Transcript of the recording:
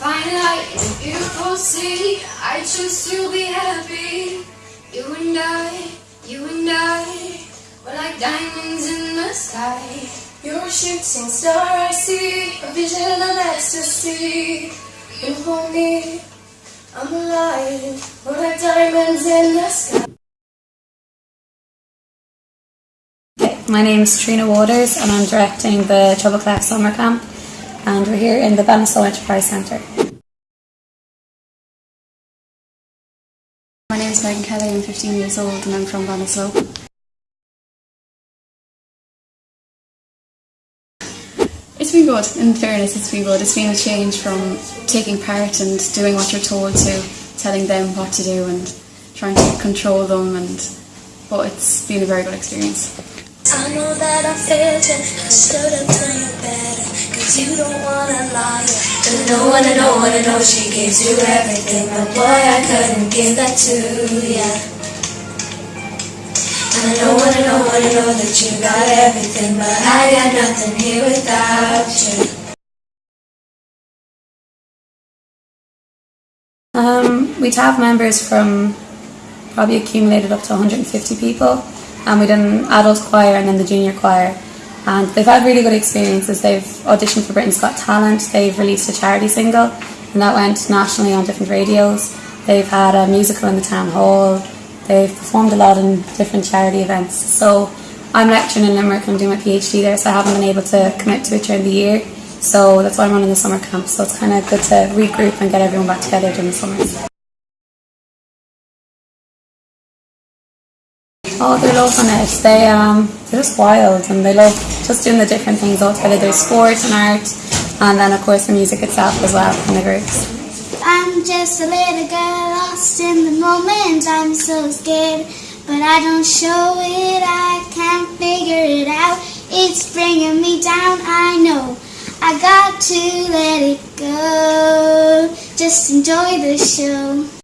Light in a beautiful city. I choose to be happy. You and I, you and I, we're like diamonds in the sky. You're a shooting star I see, a vision of ecstasy. You hold me, I'm alive, we're like diamonds in the sky. My name is Trina Waters and I'm directing the Treble Clef Summer Camp and we're here in the Ballinasloe Enterprise Centre. My name is Megan Kelly, I'm 15 years old and I'm from Ballinasloe. It's been good, in fairness, it's been good. It's been a change from taking part and doing what you're told to telling them what to do and trying to control them and but it's been a very good experience. I know that I failed you, I stood up to you better, cause you don't wanna lie. And no one, and no one, and no she gives you everything, but boy, I couldn't give that to ya. And I know, and I know, and I know that you got everything, but I got nothing here without you. Um, we'd have members from probably accumulated up to 150 people and we did an adult choir and then the junior choir and they've had really good experiences. They've auditioned for Britain's Got Talent, they've released a charity single and that went nationally on different radios. They've had a musical in the town hall, they've performed a lot in different charity events. So I'm lecturing in Limerick and I'm doing my PhD there so I haven't been able to commit to it during the year. So that's why I'm running the summer camp. So it's kind of good to regroup and get everyone back together during the summers. Oh, they're loving it. They um, they're just wild and they love just doing the different things all together. There's sport and art, and then of course the music itself as well in the groups. I'm just a little girl lost in the moment. I'm so scared, but I don't show it. I can't figure it out. It's bringing me down. I know I got to let it go. Just enjoy the show.